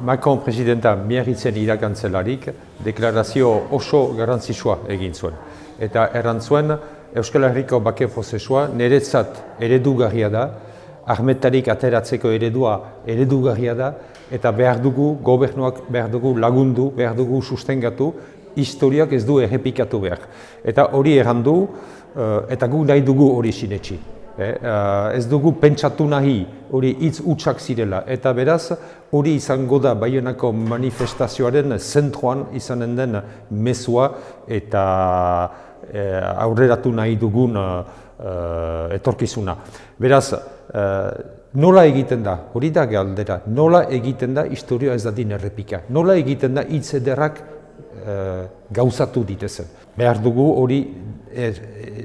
Macron presidenta miarritzen irakantzelarik deklarazio oso garrantzitsua egin zuen. Eta errantzuen Euskal Herriko bake prozesua niretzat eredugarria da, armetarik ateratzeko eredua eredugarria da, eta behar dugu, gobernuak behar dugu lagundu, behar dugu sustengatu, historiak ez du errepikatu behar. Eta hori errandu, eta gu nahi dugu hori sinetxi. Eh, ez dugu pentsatu nahi hori hitz utxak zirela. Eta beraz, hori izango da Baionako manifestazioaren zentroan izanen den mezua eta eh, aurreratu nahi dugun eh, etorkizuna. Beraz, nola egiten da, hori da galdera, nola egiten da historia ez da din errepika. Nola egiten da hitz ederrak gauzatu ditezen. Behar dugu hori er,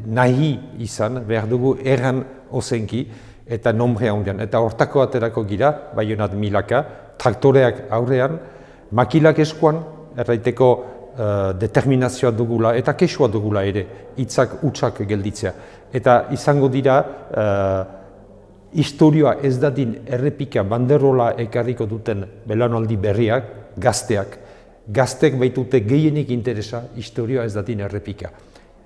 nahi izan, behar dugu erran ozenki eta nombre handian. Eta hortako aterako gira, baionat milaka, traktoreak aurrean, makilak eskuan, erraiteko uh, determinazioa dugula eta kesua dugula ere, hitzak utxak gelditzea. Eta izango dira, uh, historioa ez dadin errepika banderola ekarriko duten belanaldi berriak, gazteak, gaztek baitute gehienik interesa historioa ez dadin errepika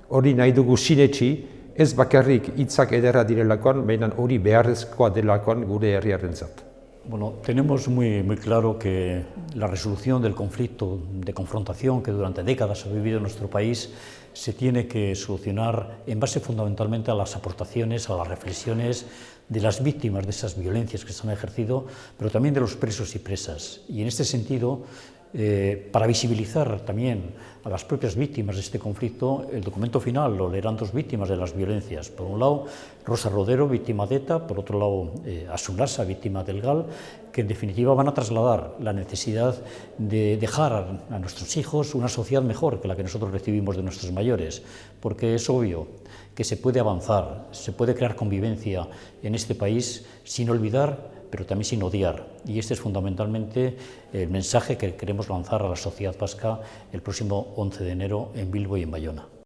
hori nahi dugu sinetxi, ez bakarrik hitzak ederra direlakoan, baina hori beharrezkoa delakoan gure herriaren zat. Bueno, tenemos muy, muy claro que la resolución del conflicto de confrontación que durante décadas ha vivido nuestro país se tiene que solucionar en base fundamentalmente a las aportaciones, a las reflexiones de las víctimas de esas violencias que se han ejercido, pero también de los presos y presas. Y en este sentido, eh, para visibilizar también a las propias víctimas de este conflicto, el documento final lo leerán dos víctimas de las violencias. Por un lado, Rosa Rodero, víctima de ETA, por otro lado, eh, Asunasa, víctima del GAL, que en definitiva van a trasladar la necesidad de dejar a, a nuestros hijos una sociedad mejor que la que nosotros recibimos de nuestros mayores, porque es obvio que se puede avanzar, se puede crear convivencia en este país sin olvidar pero también sin odiar. Y este es fundamentalmente el mensaje que queremos lanzar a la sociedad vasca el próximo 11 de enero en Bilbo y en Bayona.